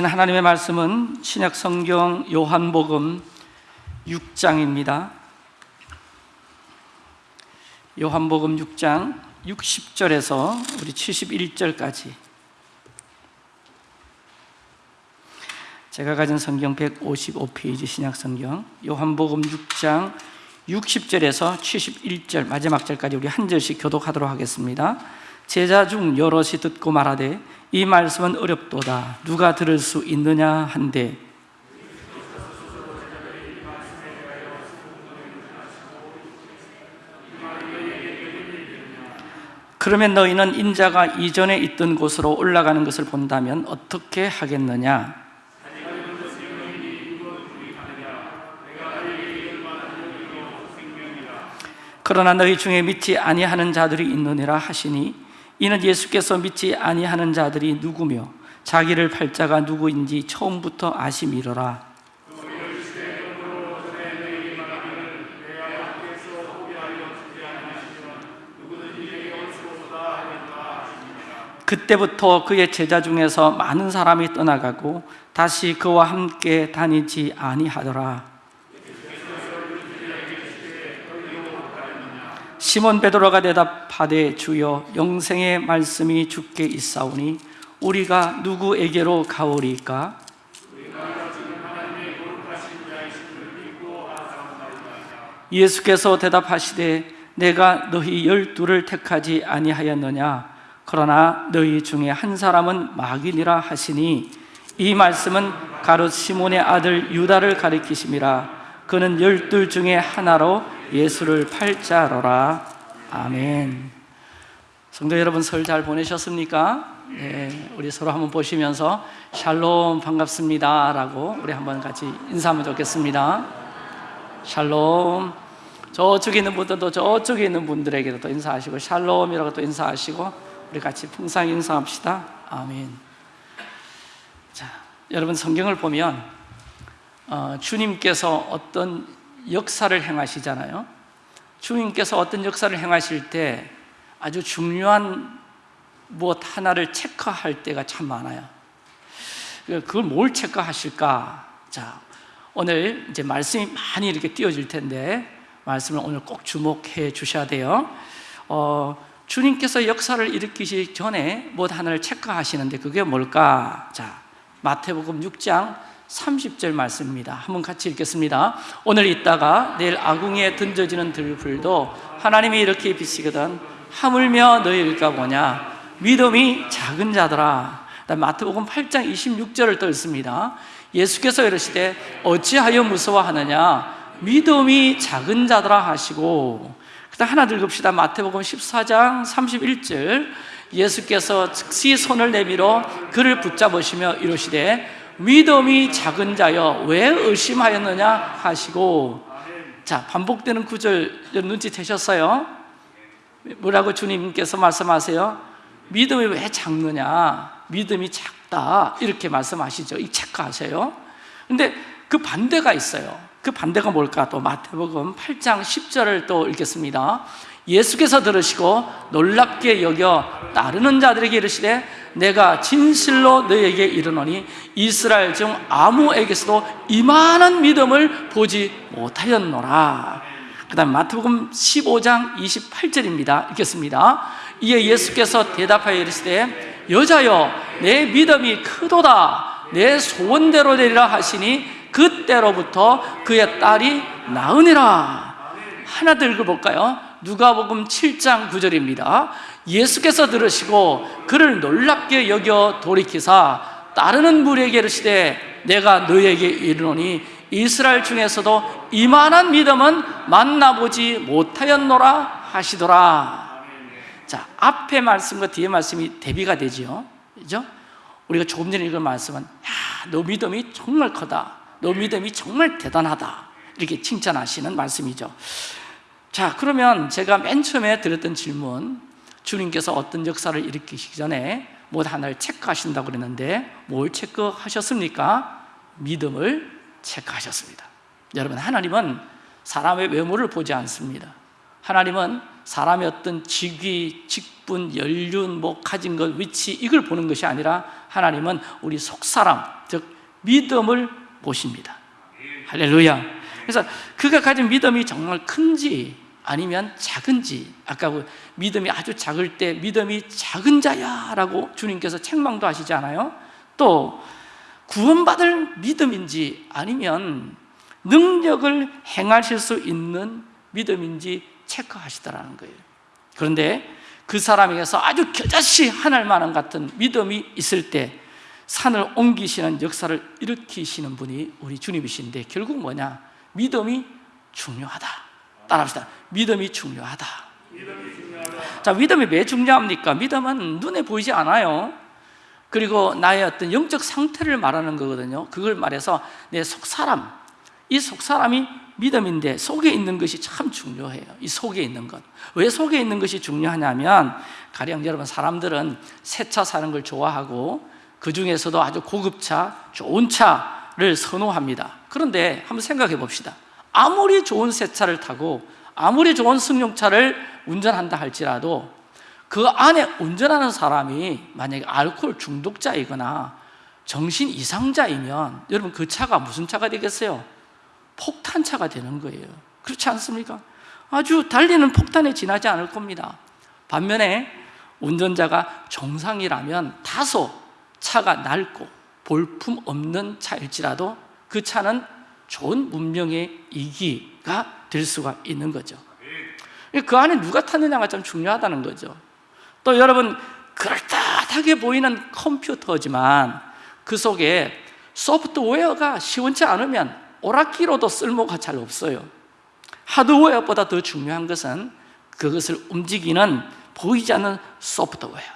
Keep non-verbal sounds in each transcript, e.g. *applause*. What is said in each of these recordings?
하나님의 말씀은 신약 성경 요한복음 6장입니다. 요한복음 6장 60절에서 우리 71절까지 제가 가진 성경 155페이지 신약 성경 요한복음 6장 60절에서 71절 마지막 절까지 우리 한 절씩 교독하도록 하겠습니다. 제자 중 여럿이 듣고 말하되 이 말씀은 어렵도다. 누가 들을 수 있느냐 한데. 그러면 너희는 인자가 이전에 있던 곳으로 올라가는 것을 본다면 어떻게 하겠느냐? 그러나 너희 중에 믿지 아니하는 자들이 있느니라 하시니 이는 예수께서 믿지 아니하는 자들이 누구며 자기를 팔자가 누구인지 처음부터 아심이로라. 그때부터 그의 제자 중에서 많은 사람이 떠나가고 다시 그와 함께 다니지 아니하더라 시몬 베드로가 대답하되 주여 영생의 말씀이 주께 있사오니 우리가 누구에게로 가오리까? 예수께서 대답하시되 내가 너희 열두를 택하지 아니하였느냐 그러나 너희 중에 한 사람은 마귀니라 하시니 이 말씀은 가롯 시몬의 아들 유다를 가리키심이라 그는 열둘 중에 하나로 예수를 팔자로라. 아멘. 성도 여러분 설 잘 보내셨습니까? 네, 우리 서로 한번 보시면서 샬롬 반갑습니다 라고 우리 한번 같이 인사하면 좋겠습니다. 샬롬. 저쪽에 있는 분들도 저쪽에 있는 분들에게도 또 인사하시고 샬롬이라고 또 인사하시고 우리 같이 풍상 인사합시다. 아멘. 자, 여러분 성경을 보면 어, 주님께서 어떤 역사를 행하시잖아요 주님께서 어떤 역사를 행하실 때 아주 중요한 무엇 하나를 체크할 때가 참 많아요 그걸 뭘 체크하실까? 자, 오늘 이제 말씀이 많이 이렇게 띄어질 텐데 말씀을 오늘 꼭 주목해 주셔야 돼요 어, 주님께서 역사를 일으키시기 전에 무엇 하나를 체크하시는데 그게 뭘까? 자, 마태복음 6장 30절 말씀입니다. 한번 같이 읽겠습니다. 오늘 있다가 내일 아궁이에 던져지는 들불도 하나님이 이렇게 비시거든 하물며 너희일까 보냐? 믿음이 작은 자더라. 마태복음 8장 26절을 또 읽습니다. 예수께서 이러시되 어찌하여 무서워하느냐? 믿음이 작은 자더라 하시고. 그다음 하나 더 읽읍시다. 마태복음 14장 31절. 예수께서 즉시 손을 내밀어 그를 붙잡으시며 이러시되 믿음이 작은 자여 왜 의심하였느냐 하시고. 자 반복되는 구절 눈치채셨어요? 뭐라고 주님께서 말씀하세요? 믿음이 왜 작느냐? 믿음이 작다. 이렇게 말씀하시죠. 이 체크하세요. 근데 그 반대가 있어요. 그 반대가 뭘까? 또 마태복음 8장 10절을 또 읽겠습니다. 예수께서 들으시고 놀랍게 여겨 따르는 자들에게 이르시되 내가 진실로 너에게 이르노니 이스라엘 중 아무에게서도 이만한 믿음을 보지 못하였노라. 그 다음 마태복음 15장 28절입니다. 읽겠습니다. 이에 예수께서 대답하여 이르시되 여자여 내 믿음이 크도다. 내 소원대로 되리라 하시니 그때로부터 그의 딸이 나으니라. 하나 더 읽어볼까요? 누가복음 7장 9절입니다 예수께서 들으시고 그를 놀랍게 여겨 돌이키사 따르는 무리에게 이르시되 내가 너에게 이르노니 이스라엘 중에서도 이만한 믿음은 만나보지 못하였노라 하시더라. 자 앞에 말씀과 뒤에 말씀이 대비가 되죠 그죠? 우리가 조금 전에 읽은 말씀은 야, 너 믿음이 정말 크다. 너 믿음이 정말 대단하다. 이렇게 칭찬하시는 말씀이죠. 자 그러면 제가 맨 처음에 드렸던 질문 주님께서 어떤 역사를 일으키시기 전에 뭐 하나를 체크하신다고 그랬는데 뭘 체크하셨습니까? 믿음을 체크하셨습니다. 여러분 하나님은 사람의 외모를 보지 않습니다. 하나님은 사람의 어떤 직위, 직분, 연륜, 뭐 가진 것, 위치 이걸 보는 것이 아니라 하나님은 우리 속사람, 믿음을 모십니다. 할렐루야. 그래서 그가 가진 믿음이 정말 큰지 아니면 작은 지 아까 그 믿음이 아주 작을 때 믿음이 작은 자야 라고 주님께서 책망도 하시지 않아요? 또 구원받을 믿음인지 아니면 능력을 행하실 수 있는 믿음인지 체크하시더라는 거예요 그런데 그 사람에게서 아주 겨자씨 하늘 만한 같은 믿음이 있을 때 산을 옮기시는 역사를 일으키시는 분이 우리 주님이신데 결국 뭐냐? 믿음이 중요하다 따라합시다. 믿음이 중요하다. 자 믿음이 왜 중요합니까? 믿음은 눈에 보이지 않아요. 그리고 나의 어떤 영적 상태를 말하는 거거든요. 그걸 말해서 내 속사람 이 속사람이 믿음인데 속에 있는 것이 참 중요해요. 이 속에 있는 것왜 속에 있는 것이 중요하냐면 가령 여러분 사람들은 새 차 사는 걸 좋아하고 그 중에서도 아주 고급차, 좋은 차를 선호합니다. 그런데 한번 생각해 봅시다 아무리 좋은 새 차를 타고 아무리 좋은 승용차를 운전한다 할지라도 그 안에 운전하는 사람이 만약에 알코올 중독자이거나 정신 이상자이면 여러분 그 차가 무슨 차가 되겠어요? 폭탄차가 되는 거예요 그렇지 않습니까? 아주 달리는 폭탄에 지나지 않을 겁니다 반면에 운전자가 정상이라면 다소 차가 낡고 볼품 없는 차일지라도 그 차는 좋은 문명의 이기가 될 수가 있는 거죠. 그 안에 누가 탔느냐가 참 중요하다는 거죠. 또 여러분 그럴듯하게 보이는 컴퓨터지만 그 속에 소프트웨어가 시원치 않으면 오락기로도 쓸모가 잘 없어요. 하드웨어보다 더 중요한 것은 그것을 움직이는 보이지 않는 소프트웨어.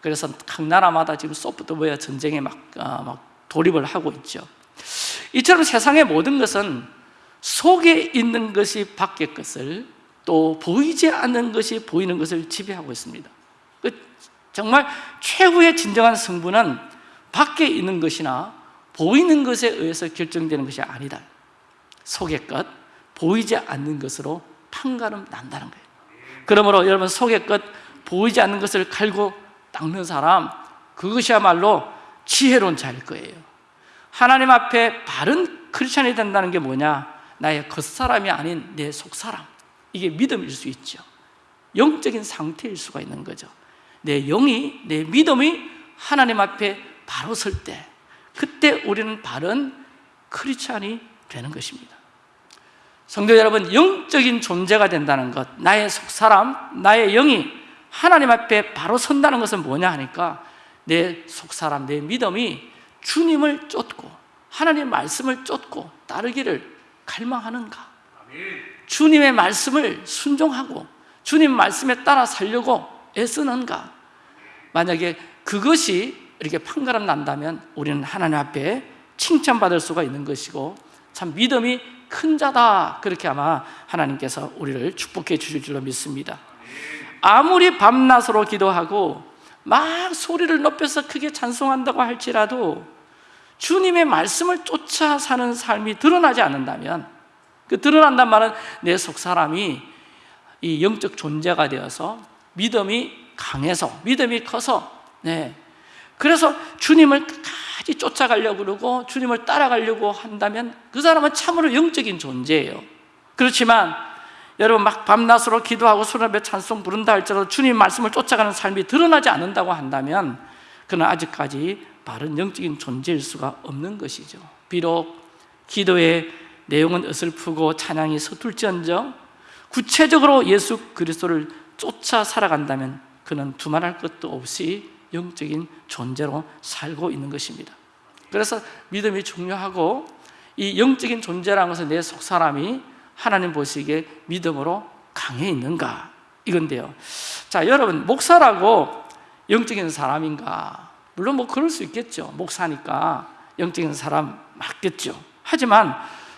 그래서 각 나라마다 지금 소프트웨어 전쟁에 막, 어, 막 돌입을 하고 있죠 이처럼 세상의 모든 것은 속에 있는 것이 밖의 것을 또 보이지 않는 것이 보이는 것을 지배하고 있습니다. 그 정말 최후의 진정한 승부는 밖에 있는 것이나 보이는 것에 의해서 결정되는 것이 아니다. 속의 것, 보이지 않는 것으로 판가름 난다는 거예요. 그러므로 여러분 속의 것, 보이지 않는 것을 갈고 닦는 사람 그것이야말로 지혜로운 자일 거예요 하나님 앞에 바른 크리스천이 된다는 게 뭐냐? 나의 겉사람이 아닌 내 속사람. 이게 믿음일 수 있죠. 영적인 상태일 수가 있는 거죠. 내 영이, 내 믿음이 하나님 앞에 바로 설 때 그때 우리는 바른 크리스찬이 되는 것입니다. 성도 여러분 영적인 존재가 된다는 것 나의 속사람, 나의 영이 하나님 앞에 바로 선다는 것은 뭐냐 하니까 내 속사람, 내 믿음이 주님을 쫓고 하나님의 말씀을 쫓고 따르기를 갈망하는가? 주님의 말씀을 순종하고 주님 말씀에 따라 살려고 애쓰는가? 만약에 그것이 이렇게 판가름 난다면 우리는 하나님 앞에 칭찬받을 수가 있는 것이고 참 믿음이 큰 자다. 그렇게 아마 하나님께서 우리를 축복해 주실 줄로 믿습니다. 아무리 밤낮으로 기도하고 막 소리를 높여서 크게 찬송한다고 할지라도 주님의 말씀을 쫓아 사는 삶이 드러나지 않는다면 그 드러난단 말은 내 속 사람이 이 영적 존재가 되어서 믿음이 강해서 믿음이 커서 네. 그래서 주님을 끝까지 쫓아가려고 그러고 주님을 따라가려고 한다면 그 사람은 참으로 영적인 존재예요 그렇지만 여러분 막 밤낮으로 기도하고 수련배 찬송 부른다 할지라도 주님 말씀을 쫓아가는 삶이 드러나지 않는다고 한다면 그는 아직까지 바른 영적인 존재일 수가 없는 것이죠. 비록 기도의 내용은 어설프고 찬양이 서툴지언정 구체적으로 예수 그리스도를 쫓아 살아간다면 그는 두말할 것도 없이 영적인 존재로 살고 있는 것입니다. 그래서 믿음이 중요하고 이 영적인 존재라는 것은 내 속사람이 하나님 보시기에 믿음으로 강해 있는가? 이건데요. 자 여러분 목사라고 영적인 사람인가 물론 뭐 그럴 수 있겠죠. 목사니까 영적인 사람 맞겠죠. 하지만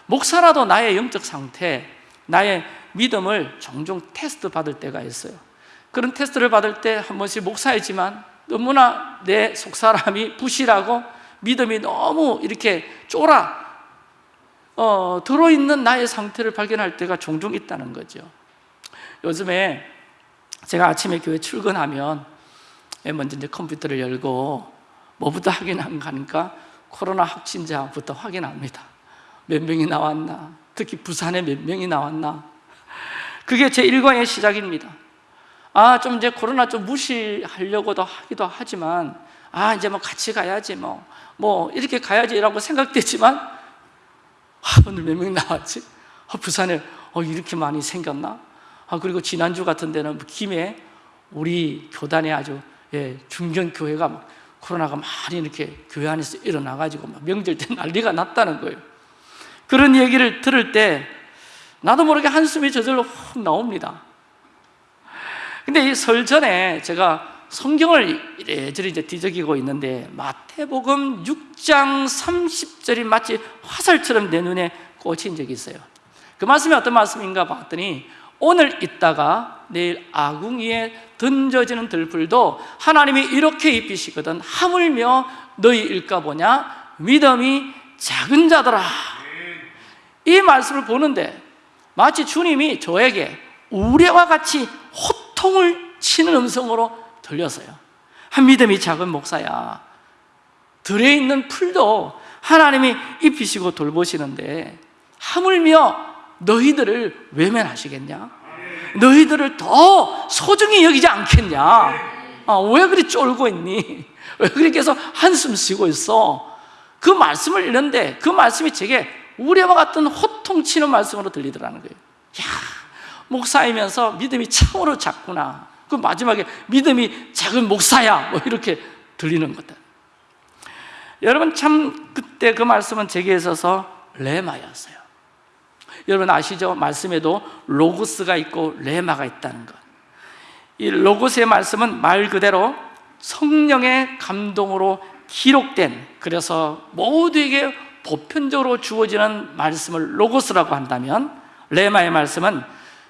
목사라도 나의 영적 상태 나의 믿음을 종종 테스트 받을 때가 있어요. 그런 테스트를 받을 때 한 번씩 목사이지만 너무나 내 속사람이 부실하고 믿음이 너무 이렇게 쫄아 어, 들어있는 나의 상태를 발견할 때가 종종 있다는 거죠. 요즘에 제가 아침에 교회 출근하면 먼저 이제 컴퓨터를 열고 뭐부터 확인하니까 코로나 확진자부터 확인합니다. 몇 명이 나왔나? 특히 부산에 몇 명이 나왔나? 그게 제 일과의 시작입니다. 아, 좀 이제 코로나 좀 무시하려고도 하기도 하지만, 아, 이제 뭐 같이 가야지, 뭐, 뭐, 이렇게 가야지라고 생각되지만, 아, 오늘 몇 명 나왔지? 아, 부산에 어, 이렇게 많이 생겼나? 아, 그리고 지난주 같은 데는 김해 우리 교단에 아주 예, 중견 교회가 막 코로나가 많이 이렇게 교회 안에서 일어나가지고 막 명절 때 *laughs* 난리가 났다는 거예요. 그런 얘기를 들을 때 나도 모르게 한숨이 저절로 훅 나옵니다. 근데 이 설 전에 제가 성경을 이래저래 이제 뒤적이고 있는데 마태복음 6장 30절이 마치 화살처럼 내 눈에 꽂힌 적이 있어요. 그 말씀이 어떤 말씀인가 봤더니 오늘 있다가 내일 아궁이에 던져지는 들풀도 하나님이 이렇게 입히시거든. 하물며 너희 일까 보냐? 믿음이 작은 자더라. 이 말씀을 보는데 마치 주님이 저에게 우레와 같이 호통을 치는 음성으로 들렸어요. 한 믿음이 작은 목사야. 들에 있는 풀도 하나님이 입히시고 돌보시는데 하물며 너희들을 외면하시겠냐? 너희들을 더 소중히 여기지 않겠냐? 아, 왜 그리 쫄고 있니? *laughs* 왜 그렇게 해서 한숨 쉬고 있어? 그 말씀을 읽는데 그 말씀이 제게 우레와 같은 호통치는 말씀으로 들리더라는 거예요 야, 목사이면서 믿음이 참으로 작구나 그 마지막에 믿음이 작은 목사야 뭐 이렇게 들리는 거다 여러분 참 그때 그 말씀은 제게 있어서 레마였어요 여러분 아시죠? 말씀에도 로고스가 있고 레마가 있다는 것. 이 로고스의 말씀은 말 그대로 성령의 감동으로 기록된 그래서 모두에게 보편적으로 주어지는 말씀을 로고스라고 한다면 레마의 말씀은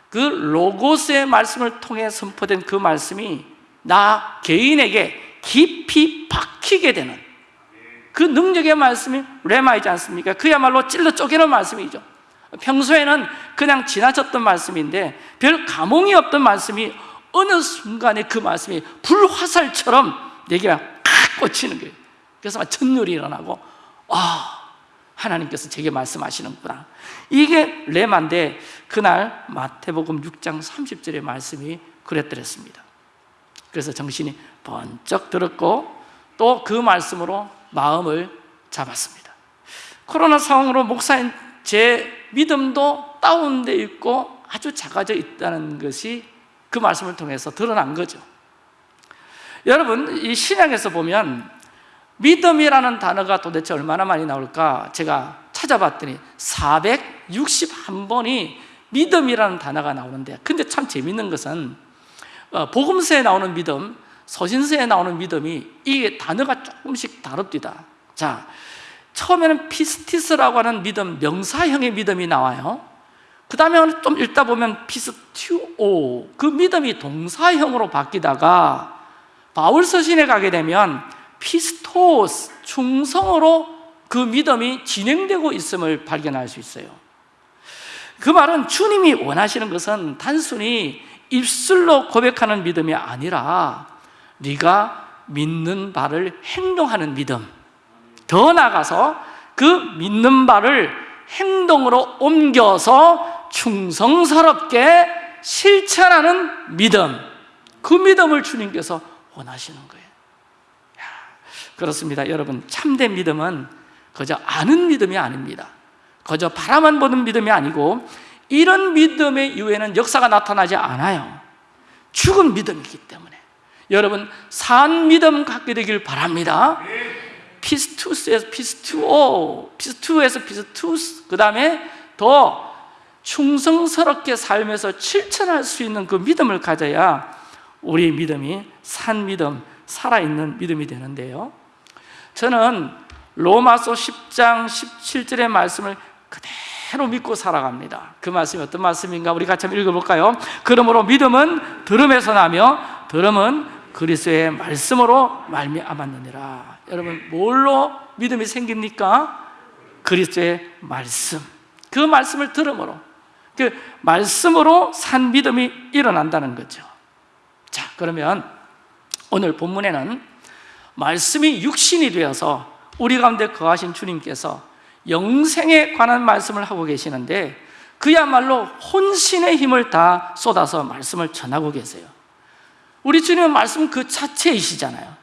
그 로고스의 말씀을 통해 선포된 그 말씀이 나 개인에게 깊이 박히게 되는 그 능력의 말씀이 레마이지 않습니까? 그야말로 찔러 쪼개는 말씀이죠 평소에는 그냥 지나쳤던 말씀인데 별 감흥이 없던 말씀이 어느 순간에 그 말씀이 불화살처럼 내게 팍 꽂히는 거예요. 그래서 막 천율이 일어나고 아 하나님께서 제게 말씀하시는구나. 이게 레마인데 그날 마태복음 6장 30절의 말씀이 그랬더랬습니다. 그래서 정신이 번쩍 들었고 또 그 말씀으로 마음을 잡았습니다. 코로나 상황으로 목사인 제 믿음도 다운되어 있고 아주 작아져 있다는 것이 그 말씀을 통해서 드러난 거죠. 여러분 이 신약에서 보면 믿음이라는 단어가 도대체 얼마나 많이 나올까? 제가 찾아봤더니 461번이 믿음이라는 단어가 나오는데 근데 참 재밌는 것은 어, 복음서에 나오는 믿음 서신서에 나오는 믿음이 이 단어가 조금씩 다릅니다. 자 처음에는 πίστις라고 하는 믿음, 명사형의 믿음이 나와요. 그 다음에 좀 읽다 보면 πιστεύω 그 믿음이 동사형으로 바뀌다가 바울 서신에 가게 되면 πιστός, 충성으로 그 믿음이 진행되고 있음을 발견할 수 있어요. 그 말은 주님이 원하시는 것은 단순히 입술로 고백하는 믿음이 아니라 네가 믿는 바를 행동하는 믿음 더 나아가서 그 믿는 바를 행동으로 옮겨서 충성스럽게 실천하는 믿음 그 믿음을 주님께서 원하시는 거예요. 야, 그렇습니다. 여러분 참된 믿음은 그저 아는 믿음이 아닙니다. 그저 바라만 보는 믿음이 아니고 이런 믿음의 이후에는 역사가 나타나지 않아요. 죽은 믿음이기 때문에. 여러분 산 믿음 갖게 되길 바랍니다 피스투스에서 피스투오, 피스투에서 피스투스, 그 다음에 더 충성스럽게 살면서 실천할 수 있는 그 믿음을 가져야 우리 믿음이 산 믿음, 살아있는 믿음이 되는데요. 저는 로마서 10장 17절의 말씀을 그대로 믿고 살아갑니다. 그 말씀이 어떤 말씀인가 우리 같이 한번 읽어볼까요? 그러므로 믿음은 들음에서 나며 들음은 그리스도의 말씀으로 말미암았느니라. 여러분 뭘로 믿음이 생깁니까? 그리스도의 말씀. 그 말씀을 들음으로 그 말씀으로 산 믿음이 일어난다는 거죠. 자 그러면 오늘 본문에는 말씀이 육신이 되어서 우리 가운데 거하신 주님께서 영생에 관한 말씀을 하고 계시는데 그야말로 혼신의 힘을 다 쏟아서 말씀을 전하고 계세요 우리 주님은 말씀 그 자체이시잖아요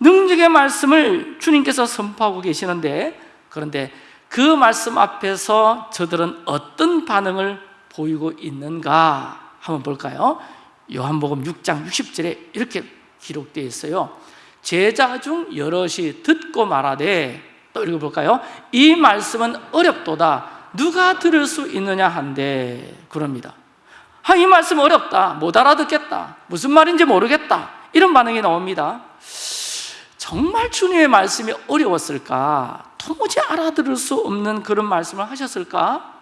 능력의 말씀을 주님께서 선포하고 계시는데 그런데 그 말씀 앞에서 저들은 어떤 반응을 보이고 있는가 한번 볼까요? 요한복음 6장 60절에 이렇게 기록되어 있어요 제자 중 여럿이 듣고 말하되 또 읽어볼까요? 이 말씀은 어렵도다 누가 들을 수 있느냐 한데 그럽니다 아, 이 말씀 어렵다 못 알아듣겠다 무슨 말인지 모르겠다 이런 반응이 나옵니다 정말 주님의 말씀이 어려웠을까? 도무지 알아들을 수 없는 그런 말씀을 하셨을까?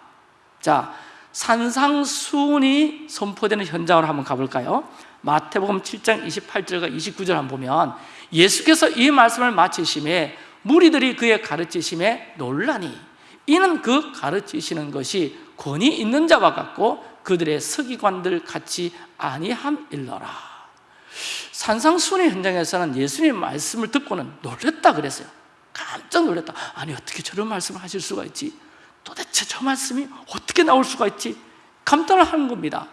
자, 산상수훈이 선포되는 현장으로 한번 가볼까요? 마태복음 7장 28절과 29절 한번 보면 예수께서 이 말씀을 마치심에 무리들이 그의 가르치심에 놀라니 이는 그 가르치시는 것이 권위 있는 자와 같고 그들의 서기관들 같이 아니함일러라. 산상순의 현장에서는 예수님의 말씀을 듣고는 놀랬다 그랬어요. 깜짝 놀랐다. 아니 어떻게 저런 말씀을 하실 수가 있지? 도대체 저 말씀이 어떻게 나올 수가 있지? 감탄을 하는 겁니다.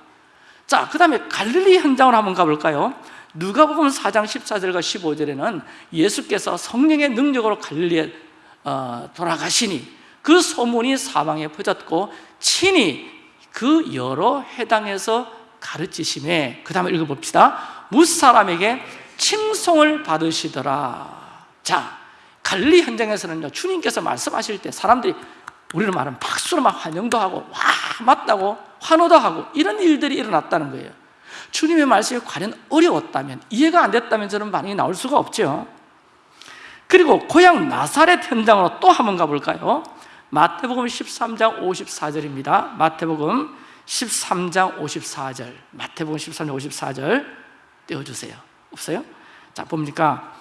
자, 그 다음에 갈릴리 현장으로 한번 가볼까요? 누가복음 4장 14절과 15절에는 예수께서 성령의 능력으로 갈릴리에 어, 돌아가시니 그 소문이 사방에 퍼졌고 친히 그 여러 해당에서 가르치심에 그 다음에 읽어봅시다. 무사람에게 칭송을 받으시더라. 자, 갈릴리 현장에서는요 주님께서 말씀하실 때 사람들이 우리는 말하면 박수로 막 환영도 하고 와 맞다고 환호도 하고 이런 일들이 일어났다는 거예요. 주님의 말씀이 과연 어려웠다면 이해가 안 됐다면 저런 반응이 나올 수가 없죠. 그리고 고향 나사렛 현장으로 또 한번 가볼까요? 마태복음 13장 54절입니다. 마태복음 13장 54절. 마태복음 13장 54절 띄워주세요. 없어요? 자 봅니까?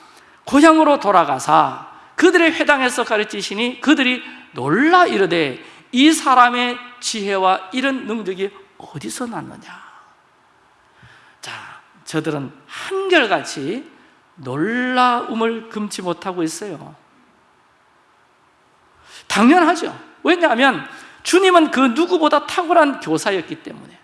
고향으로 돌아가사 그들의 회당에서 가르치시니 그들이 놀라 이르되 이 사람의 지혜와 이런 능력이 어디서 났느냐? 자, 저들은 한결같이 놀라움을 금치 못하고 있어요 당연하죠. 왜냐하면 주님은 그 누구보다 탁월한 교사였기 때문에.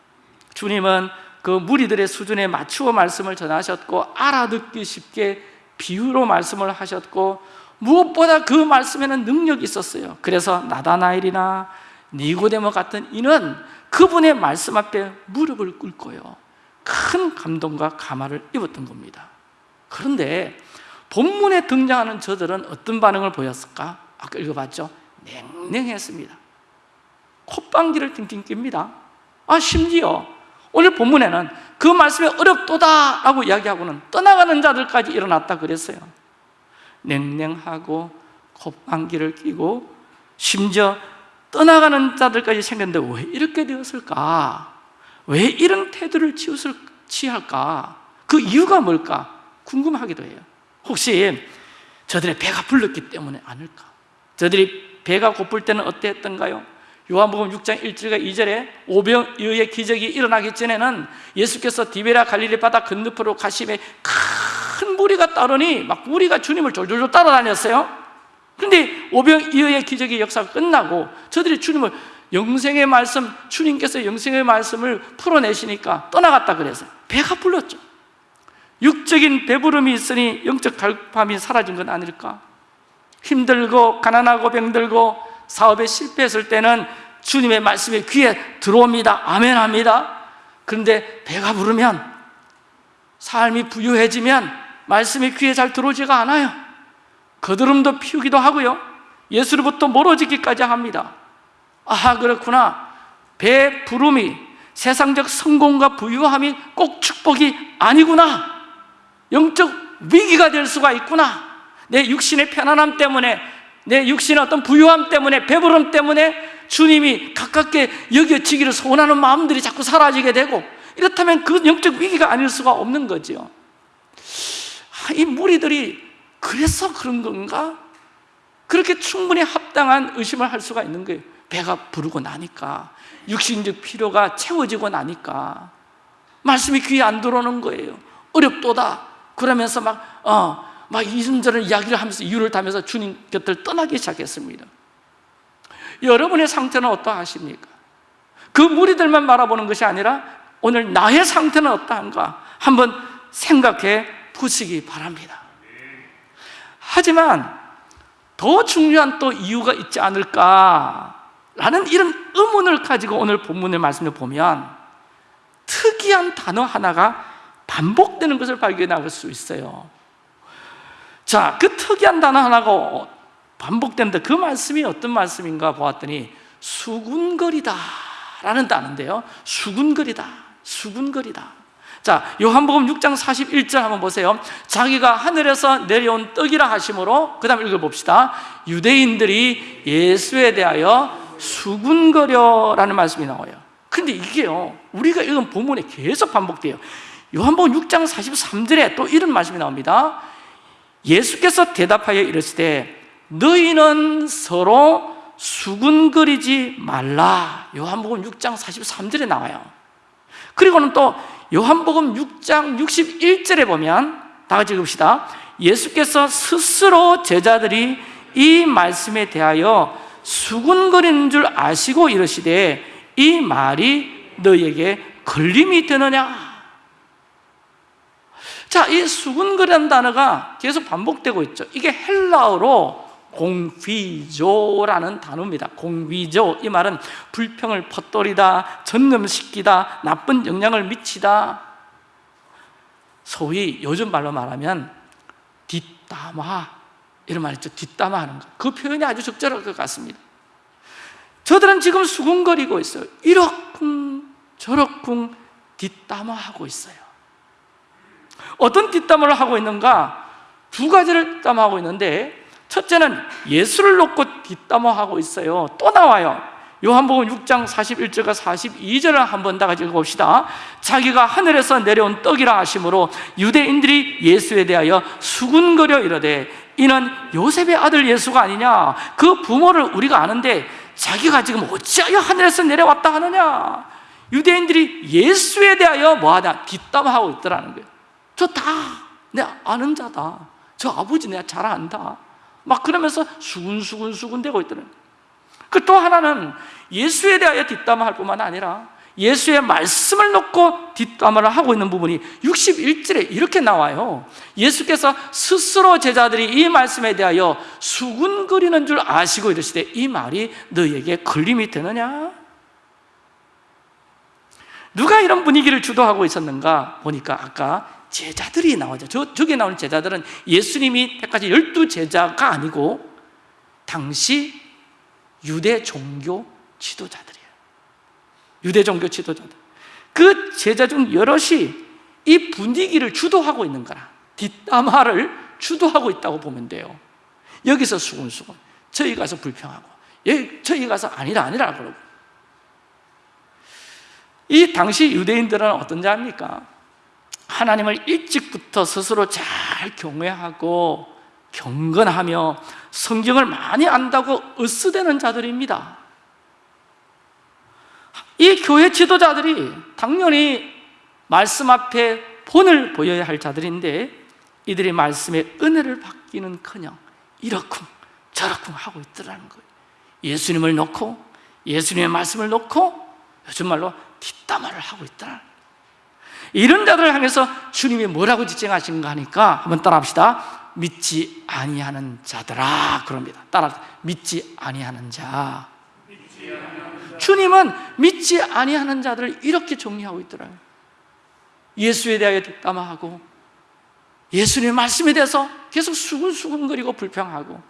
주님은 그 무리들의 수준에 맞추어 말씀을 전하셨고 알아듣기 쉽게 비유로 말씀을 하셨고 무엇보다 그 말씀에는 능력이 있었어요. 그래서 나다나엘이나 니고데모 같은 이는 그분의 말씀 앞에 무릎을 꿇고요. 큰 감동과 감화를 입었던 겁니다. 그런데 본문에 등장하는 저들은 어떤 반응을 보였을까? 아까 읽어봤죠? 냉랭했습니다 콧방귀를 팅팅 낍니다 아 심지어 오늘 본문에는 그 말씀이 어렵도다 라고 이야기하고는 떠나가는 자들까지 일어났다 그랬어요 냉랭하고 콧방귀를 끼고 심지어 떠나가는 자들까지 생겼는데 왜 이렇게 되었을까? 왜 이런 태도를 치웃을 취할까? 그 이유가 뭘까? 궁금하기도 해요 혹시 저들의 배가 불렀기 때문에 아닐까? 저들이 배가 고플 때는 어땠던가요? 요한복음 6장 1절과 2절에 오병이어의 기적이 일어나기 전에는 예수께서 디베라 갈릴리 바다 건너편으로 가심에 큰 무리가 따르니 막 무리가 주님을 졸졸졸 따라다녔어요 그런데 오병이어의 기적의 역사가 끝나고 저들이 주님을 영생의 말씀, 주님께서 영생의 말씀을 풀어내시니까 떠나갔다 그래서 배가 불렀죠 육적인 배부름이 있으니 영적 갈급함이 사라진 건 아닐까? 힘들고 가난하고 병들고 사업에 실패했을 때는 주님의 말씀이 귀에 들어옵니다. 아멘 합니다. 그런데 배가 부르면 삶이 부유해지면 말씀이 귀에 잘 들어오지가 않아요. 거드름도 피우기도 하고요. 예수로부터 멀어지기까지 합니다. 아 그렇구나. 배 부름이 세상적 성공과 부유함이 꼭 축복이 아니구나. 영적 위기가 될 수가 있구나 내 육신의 편안함 때문에 내 육신의 어떤 부유함 때문에 배부름 때문에 주님이 가깝게 여겨지기를 소원하는 마음들이 자꾸 사라지게 되고 이렇다면 그 영적 위기가 아닐 수가 없는 거죠 아, 이 무리들이 그래서 그런 건가? 그렇게 충분히 합당한 의심을 할 수가 있는 거예요. 배가 부르고 나니까 육신적 필요가 채워지고 나니까. 말씀이 귀에 안 들어오는 거예요. 어렵도다. 그러면서 막, 어, 막 이런저런 이야기를 하면서 이유를 다면서 주님 곁을 떠나기 시작했습니다. 여러분의 상태는 어떠하십니까? 그 무리들만 바라보는 것이 아니라 오늘 나의 상태는 어떠한가 한번 생각해 보시기 바랍니다. 하지만 더 중요한 또 이유가 있지 않을까라는 이런 의문을 가지고 오늘 본문의 말씀을 보면 특이한 단어 하나가 반복되는 것을 발견할 수 있어요 자, 그 특이한 단어 하나가 반복되는데 그 말씀이 어떤 말씀인가 보았더니 수군거리다 라는 단어인데요. 수군거리다, 수군거리다. 자, 요한복음 6장 41절 한번 보세요. 자기가 하늘에서 내려온 떡이라 하심으로 그 다음 읽어 봅시다. 유대인들이 예수에 대하여 수군거려라는 말씀이 나와요. 근데 이게요 우리가 읽은 본문에 계속 반복돼요. 요한복음 6장 43절에 또 이런 말씀이 나옵니다 예수께서 대답하여 이르시되 너희는 서로 수군거리지 말라. 요한복음 6장 43절에 나와요. 그리고는 또 요한복음 6장 61절에 보면 다 같이 읽읍시다 예수께서 스스로 제자들이 이 말씀에 대하여 수군거리는 줄 아시고 이르시되 이 말이 너에게 걸림이 되느냐 자, 이 수군거리는 단어가 계속 반복되고 있죠. 이게 헬라어로 공휘조라는 단어입니다. 공휘조. 이 말은 불평을 퍼뜨리다 전염시키다 나쁜 영향을 미치다. 소위 요즘 말로 말하면 뒷담화. 이런 말 있죠. 뒷담화하는 거 그 표현이 아주 적절할 것 같습니다. 저들은 지금 수군거리고 있어요. 이러쿵 저러쿵 뒷담화하고 있어요 어떤 뒷담화를 하고 있는가? 두 가지를 뒷담화하고 있는데 첫째는 예수를 놓고 뒷담화하고 있어요. 또 나와요. 요한복음 6장 41절과 42절을 한번 다 같이 읽어봅시다. 자기가 하늘에서 내려온 떡이라 하심으로 유대인들이 예수에 대하여 수군거려 이르되 이는 요셉의 아들 예수가 아니냐? 그 부모를 우리가 아는데 자기가 지금 어찌하여 하늘에서 내려왔다 하느냐? 유대인들이 예수에 대하여 뭐하냐? 뒷담화하고 있더라는 거예요 저 다 내 아는 자다. 저 아버지 내가 잘 안다. 막 그러면서 수군수군수군 대고 있더라고요. 그 또 하나는 예수에 대하여 뒷담화할 뿐만 아니라 예수의 말씀을 놓고 뒷담화를 하고 있는 부분이 61절에 이렇게 나와요. 예수께서 스스로 제자들이 이 말씀에 대하여 수군거리는 줄 아시고 이르시되 이 말이 너에게 걸림이 되느냐? 누가 이런 분위기를 주도하고 있었는가 보니까 아까 제자들이 나오죠 저, 저기 나오는 제자들은 예수님이 택하신 열두 제자가 아니고 당시 유대 종교 지도자들이에요. 유대 종교 지도자들. 그 제자 중 여럿이 이 분위기를 주도하고 있는 거라. 뒷담화를 주도하고 있다고 보면 돼요. 여기서 수군수군. 저희 가서 불평하고. 여기 저희 가서 아니라 아니라 그러고. 이 당시 유대인들은 어떤 자입니까? 하나님을 일찍부터 스스로 잘 경외하고 경건하며 성경을 많이 안다고 으스대는 자들입니다. 이 교회 지도자들이 당연히 말씀 앞에 본을 보여야 할 자들인데 이들이 말씀의 은혜를 받기는 커녕 이러쿵 저러쿵 하고 있더라는 거예요. 예수님을 놓고 예수님의 말씀을 놓고 요즘 말로 뒷담화를 하고 있더라는 거예요 이런 자들을 향해서 주님이 뭐라고 지칭하신가 하니까 한번 따라합시다. 믿지 아니하는 자들아. 그럽니다. 따라 믿지 아니하는 자. 주님은 믿지 아니하는 자들을 이렇게 정리하고 있더라고요. 예수에 대하여 뒷담화하고 예수님의 말씀에 대해서 계속 수근수근거리고 불평하고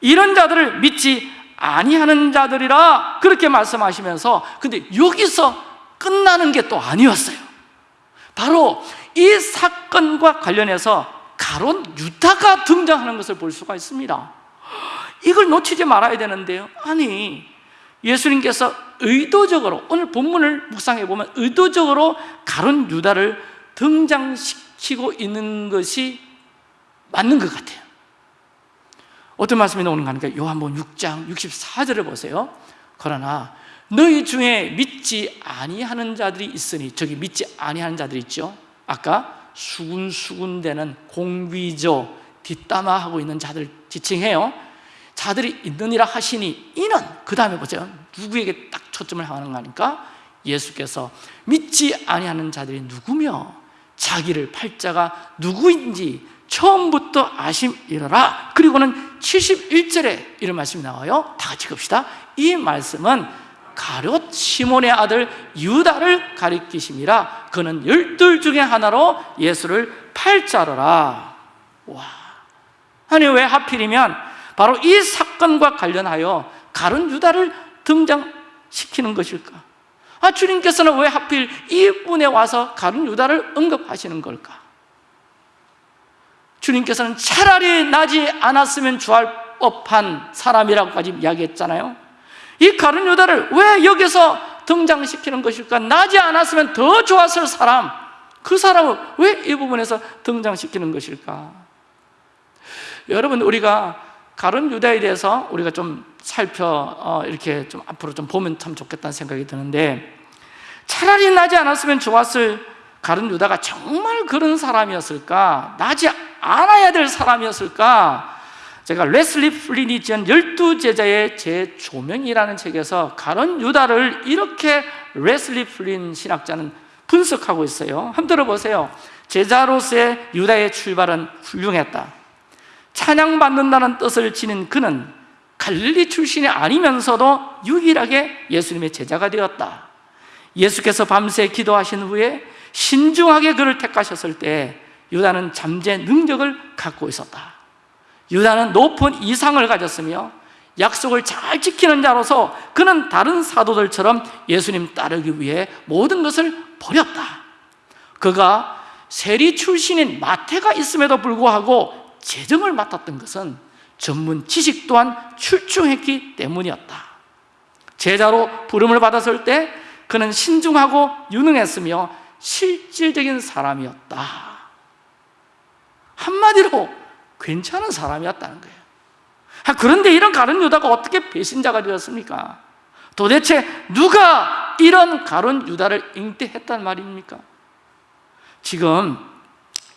이런 자들을 믿지 아니하는 자들이라 그렇게 말씀하시면서 근데 여기서 끝나는 게 또 아니었어요 바로 이 사건과 관련해서 가론 유다가 등장하는 것을 볼 수가 있습니다. 이걸 놓치지 말아야 되는데요. 아니 예수님께서 의도적으로 오늘 본문을 묵상해 보면 의도적으로 가론 유다를 등장시키고 있는 것이 맞는 것 같아요. 어떤 말씀이 나오는가 하니까? 요한복음 6장 64절을 보세요. 그러나 너희 중에 믿지 아니하는 자들이 있으니 저기 믿지 아니하는 자들이 있죠? 아까 수군수군대는 공비조 뒷담화하고 있는 자들 지칭해요. 자들이 있느니라 하시니 이는 그 다음에 보세요. 누구에게 딱 초점을 향하는 거니까? 예수께서 믿지 아니하는 자들이 누구며 자기를 팔자가 누구인지 처음부터 아심이러라. 그리고는 71절에 이런 말씀이 나와요. 다 같이 봅시다. 이 말씀은 가롯 시몬의 아들 유다를 가리키심이라 그는 열둘 중에 하나로 예수를 팔자로라 와 아니 왜 하필이면 바로 이 사건과 관련하여 가룟 유다를 등장시키는 것일까? 아 주님께서는 왜 하필 이분에 와서 가룟 유다를 언급하시는 걸까? 주님께서는 차라리 나지 않았으면 좋아할 법한 사람이라고까지 이야기했잖아요 이 가룟 유다를 왜 여기서 등장시키는 것일까? 나지 않았으면 더 좋았을 사람 그 사람을 왜 이 부분에서 등장시키는 것일까? 여러분 우리가 가룟 유다에 대해서 우리가 좀 살펴 어, 이렇게 좀 앞으로 좀 보면 참 좋겠다는 생각이 드는데 차라리 나지 않았으면 좋았을 가룟 유다가 정말 그런 사람이었을까? 나지 않아야 될 사람이었을까? 제가 레슬리 플린이 지은 열두 제자의 재조명이라는 책에서 가룟 유다를 이렇게 레슬리 플린 신학자는 분석하고 있어요. 한번 들어보세요. 제자로서의 유다의 출발은 훌륭했다. 찬양받는다는 뜻을 지닌 그는 갈릴리 출신이 아니면서도 유일하게 예수님의 제자가 되었다. 예수께서 밤새 기도하신 후에 신중하게 그를 택하셨을 때 유다는 잠재 능력을 갖고 있었다 유다는 높은 이상을 가졌으며 약속을 잘 지키는 자로서 그는 다른 사도들처럼 예수님 따르기 위해 모든 것을 버렸다. 그가 세리 출신인 마태가 있음에도 불구하고 재정을 맡았던 것은 전문 지식 또한 출중했기 때문이었다. 제자로 부름을 받았을 때 그는 신중하고 유능했으며 실질적인 사람이었다. 한마디로 괜찮은 사람이었다는 거예요 아, 그런데 이런 가룟 유다가 어떻게 배신자가 되었습니까? 도대체 누가 이런 가룟 유다를 잉태했단 말입니까? 지금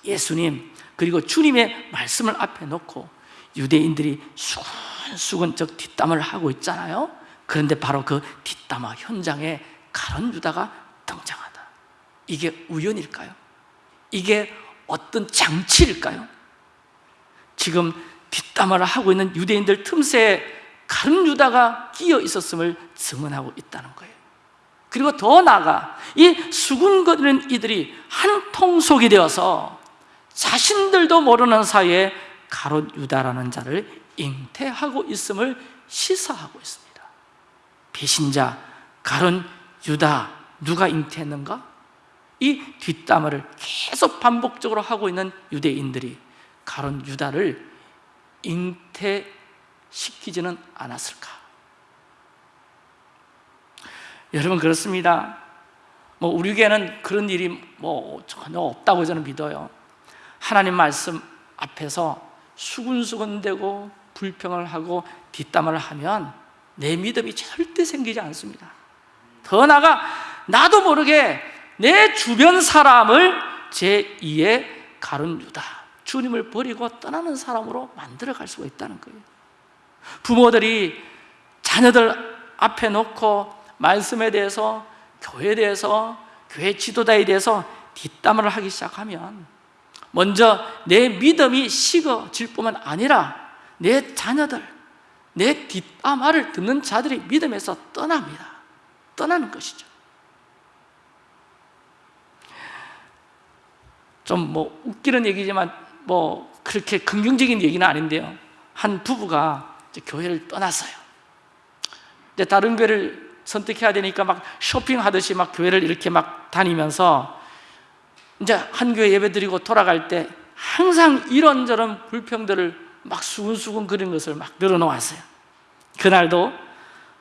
예수님 그리고 주님의 말씀을 앞에 놓고 유대인들이 수근수근 적 뒷담을 하고 있잖아요 그런데 바로 그 뒷담화 현장에 가론 유다가 등장하다 이게 우연일까요? 이게 어떤 장치일까요? 지금 뒷담화를 하고 있는 유대인들 틈새에 가룟 유다가 끼어 있었음을 증언하고 있다는 거예요 그리고 더 나아가 이 수군거리는 이들이 한 통속이 되어서 자신들도 모르는 사이에 가롯 유다라는 자를 잉태하고 있음을 시사하고 있습니다 배신자 가롯 유다 누가 잉태했는가? 이 뒷담화를 계속 반복적으로 하고 있는 유대인들이 가롯 유다를 잉태시키지는 않았을까? 여러분 그렇습니다. 뭐 우리에게는 그런 일이 뭐 전혀 없다고 저는 믿어요. 하나님 말씀 앞에서 수근수근대고 불평을 하고 뒷담화를 하면 내 믿음이 절대 생기지 않습니다. 더 나아가 나도 모르게 내 주변 사람을 제2의 가룟 유다 주님을 버리고 떠나는 사람으로 만들어갈 수가 있다는 거예요. 부모들이 자녀들 앞에 놓고 말씀에 대해서 교회에 대해서 교회 지도자에 대해서 뒷담화를 하기 시작하면 먼저 내 믿음이 식어질 뿐만 아니라 내 자녀들, 내 뒷담화를 듣는 자들이 믿음에서 떠납니다. 떠나는 것이죠. 좀 뭐 웃기는 얘기지만 뭐 그렇게 긍정적인 얘기는 아닌데요. 한 부부가 교회를 떠났어요. 근데 다른 교회를 선택해야 되니까 막 쇼핑하듯이 막 교회를 이렇게 막 다니면서 이제 한 교회 예배 드리고 돌아갈 때 항상 이런저런 불평들을 막 수근수근 그린 것을 막 늘어놓았어요. 그날도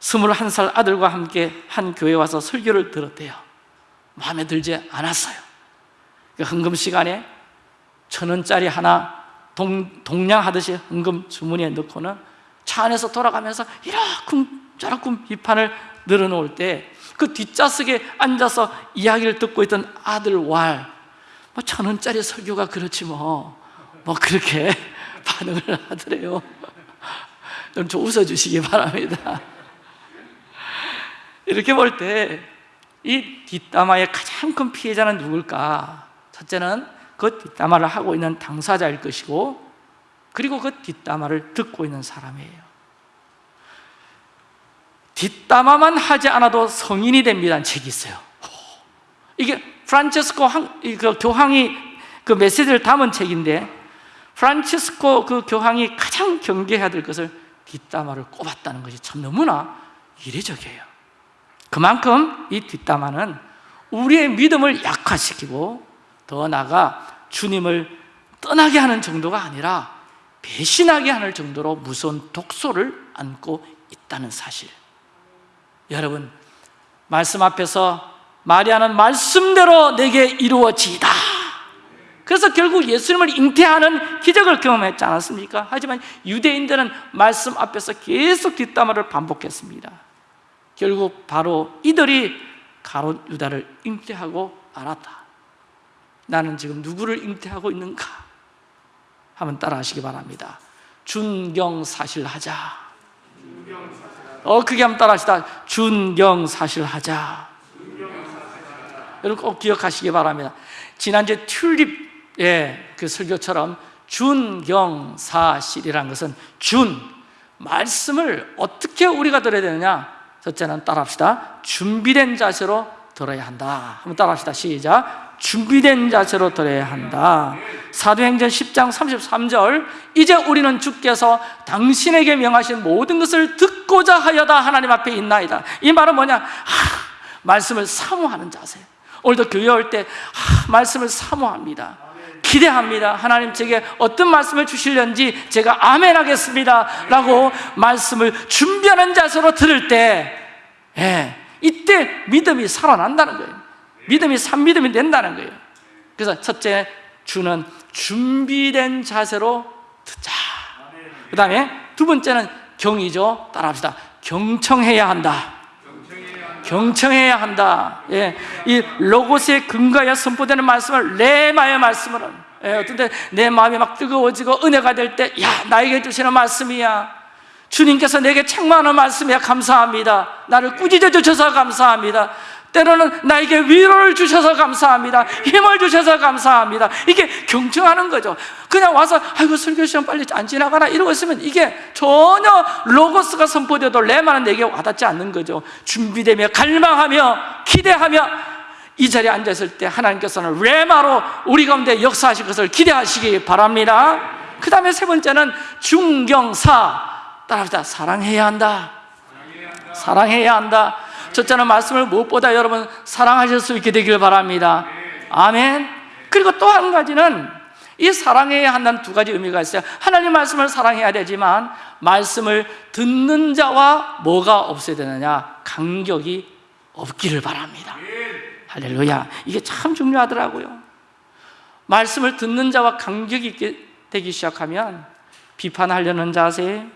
21살 아들과 함께 한 교회 와서 설교를 들었대요. 마음에 들지 않았어요. 그 헌금 시간에 천 원짜리 하나 동, 동냥하듯이 헌금 주머니에 넣고는 차 안에서 돌아가면서 이러쿵 저러쿵 비판을 늘어놓을 때 그 뒷좌석에 앉아서 이야기를 듣고 있던 아들 왈 뭐 천 원짜리 설교가 그렇지 뭐, 뭐 그렇게 *laughs* 반응을 하더래요. 좀, 좀 웃어주시기 바랍니다. 이렇게 볼 때 이 뒷담화의 가장 큰 피해자는 누굴까? 첫째는 그 뒷담화를 하고 있는 당사자일 것이고 그리고 그 뒷담화를 듣고 있는 사람이에요. 뒷담화만 하지 않아도 성인이 됩니다는 책이 있어요. 이게 프란체스코 항, 그 교황이 그 메시지를 담은 책인데 프란체스코 그 교황이 가장 경계해야 될 것을 뒷담화를 꼽았다는 것이 참 너무나 이례적이에요. 그만큼 이 뒷담화는 우리의 믿음을 약화시키고 더 나아가 주님을 떠나게 하는 정도가 아니라 배신하게 하는 정도로 무서운 독소를 안고 있다는 사실. 여러분 말씀 앞에서 마리아는 말씀대로 내게 이루어지이다. 그래서 결국 예수님을 잉태하는 기적을 경험했지 않았습니까? 하지만 유대인들은 말씀 앞에서 계속 뒷담화를 반복했습니다. 결국 바로 이들이 가롯 유다를 잉태하고 알았다 나는 지금 누구를 잉태하고 있는가? 한번 따라 하시기 바랍니다. 준경사실하자. 어 크게 한번 따라 하시다. 준경사실하자. 여러분 꼭 기억하시기 바랍니다. 지난주에 튤립의 그 설교처럼 준경사실이라는 것은 준 말씀을 어떻게 우리가 들어야 되느냐? 첫째는 따라합시다. 준비된 자세로 들어야 한다. 한번 따라합시다. 시작 준비된 자세로 들어야 한다. 사도행전 10장 33절 이제 우리는 주께서 당신에게 명하신 모든 것을 듣고자 하여다 하나님 앞에 있나이다. 이 말은 뭐냐? 하, 말씀을 사모하는 자세. 오늘도 교회 올 때 말씀을 사모합니다. 기대합니다. 하나님 제게 어떤 말씀을 주실는지 제가 아멘 하겠습니다. 라고 말씀을 준비하는 자세로 들을 때 예, 이때 믿음이 살아난다는 거예요 믿음이 산믿음이 된다는 거예요. 그래서 첫째 주는 준비된 자세로 듣자. 그 다음에 두 번째는 경이죠. 따라합시다. 경청해야 한다. 경청해야 한다. 예, 이 로고스의 근거에 선포되는 말씀을 레마의 말씀으로. 예, 어떤 때내 마음이 막 뜨거워지고 은혜가 될 때 야 나에게 주시는 말씀이야. 주님께서 내게 책망하는 말씀이야. 감사합니다. 나를 꾸짖어 주셔서 감사합니다 때로는 나에게 위로를 주셔서 감사합니다. 힘을 주셔서 감사합니다. 이게 경청하는 거죠. 그냥 와서 아이고 설교 시간 빨리 안 지나가나? 이러고 있으면 이게 전혀 로고스가 선포되어도 레마는 내게 와닿지 않는 거죠. 준비되며 갈망하며 기대하며 이 자리에 앉았을 때 하나님께서는 레마로 우리 가운데 역사하실 것을 기대하시기 바랍니다. 그 다음에 세 번째는 중경사. 따라합시다. 사랑해야 한다. 사랑해야 한다 첫째는 말씀을 무엇보다 여러분 사랑하실 수 있게 되길 바랍니다. 아멘. 그리고 또 한 가지는 이 사랑해야 한다는 두 가지 의미가 있어요. 하나님 말씀을 사랑해야 되지만 말씀을 듣는 자와 뭐가 없어야 되느냐? 간격이 없기를 바랍니다. 할렐루야. 이게 참 중요하더라고요. 말씀을 듣는 자와 간격이 있게 되기 시작하면 비판하려는 자세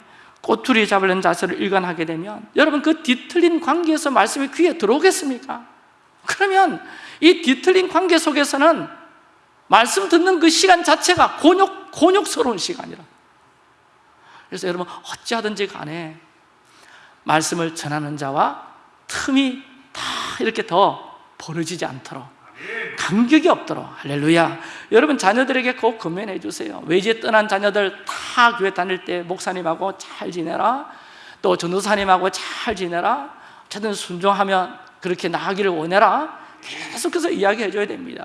꼬투리 잡으려는 자세를 일관하게 되면 여러분 그 뒤틀린 관계에서 말씀이 귀에 들어오겠습니까? 그러면 이 뒤틀린 관계 속에서는 말씀 듣는 그 시간 자체가 곤욕, 곤욕스러운 시간이라 그래서 여러분 어찌하든지 간에 말씀을 전하는 자와 틈이 다 이렇게 더 벌어지지 않도록 간격이 없도록. 할렐루야. 여러분 자녀들에게 꼭 건면해 주세요. 외지에 떠난 자녀들 다 교회 다닐 때 목사님하고 잘 지내라. 또 전도사님하고 잘 지내라. 어쨌든 순종하면 그렇게 나가기를 원해라. 계속해서 이야기해 줘야 됩니다.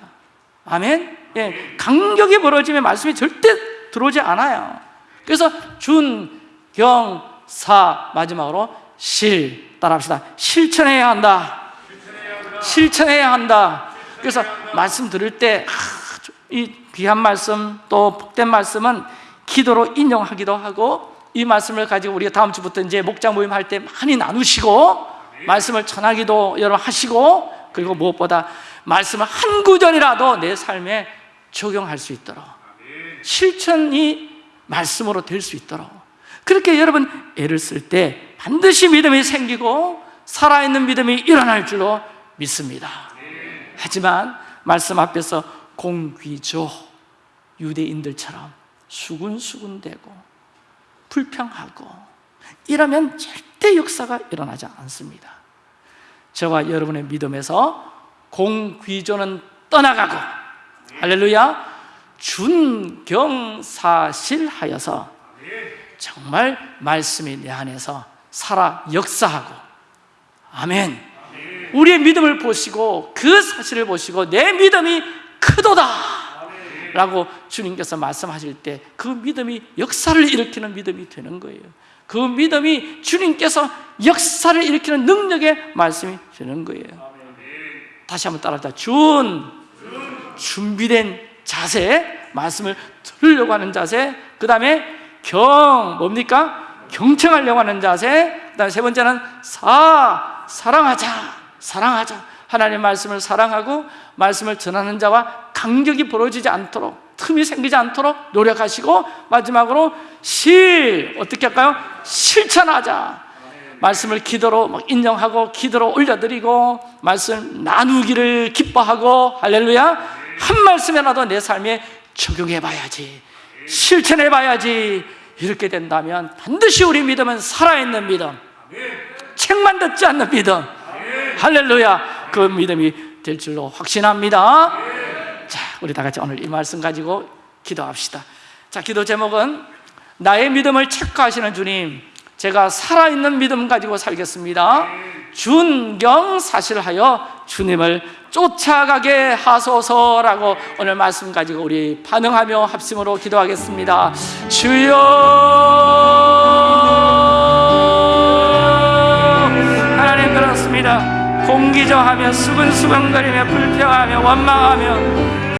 아멘. 예, 간격이 벌어지면 말씀이 절대 들어오지 않아요. 그래서 준, 경, 사 마지막으로 실 따라합시다. 실천해야 한다. 실천해야 한다 그래서 말씀 들을 때 이 귀한 말씀 또 복된 말씀은 기도로 인용하기도 하고 이 말씀을 가지고 우리가 다음 주부터 이제 목장 모임 할 때 많이 나누시고 말씀을 전하기도 여러 하시고 그리고 무엇보다 말씀을 한 구절이라도 내 삶에 적용할 수 있도록 실천이 말씀으로 될 수 있도록 그렇게 여러분 애를 쓸 때 반드시 믿음이 생기고 살아있는 믿음이 일어날 줄로 믿습니다 하지만 말씀 앞에서 공귀조 유대인들처럼 수군수군대고 불평하고 이러면 절대 역사가 일어나지 않습니다. 저와 여러분의 믿음에서 공귀조는 떠나가고 할렐루야 준경사실하여서 정말 말씀이 내 안에서 살아 역사하고 아멘 우리의 믿음을 보시고 그 사실을 보시고 내 믿음이 크도다 라고 주님께서 말씀하실 때 그 믿음이 역사를 일으키는 믿음이 되는 거예요. 그 믿음이 주님께서 역사를 일으키는 능력의 말씀이 되는 거예요. 다시 한번 따라합시다. 준 준비된 자세 말씀을 들으려고 하는 자세 그 다음에 경 뭡니까? 경청하려고 하는 자세 그 다음에 세 번째는 사 사랑하자 사랑하자. 하나님의 말씀을 사랑하고 말씀을 전하는 자와 간격이 벌어지지 않도록 틈이 생기지 않도록 노력하시고 마지막으로 실 어떻게 할까요? 실천하자. 말씀을 기도로 막 인정하고 기도로 올려드리고 말씀 나누기를 기뻐하고 할렐루야. 한 말씀이라도 내 삶에 적용해 봐야지. 실천해 봐야지. 이렇게 된다면 반드시 우리 믿음은 살아있는 믿음. 책만 듣지 않는 믿음 할렐루야. 그 믿음이 될 줄로 확신합니다. 자 우리 다 같이 오늘 이 말씀 가지고 기도합시다. 자 기도 제목은 나의 믿음을 체크하시는 주님 제가 살아있는 믿음 가지고 살겠습니다. 준경사실하여 주님을 쫓아가게 하소서라고 오늘 말씀 가지고 우리 반응하며 합심으로 기도하겠습니다. 주여 하나님 들었습니다 공기저하며 수근수근거리며 불평하며 원망하며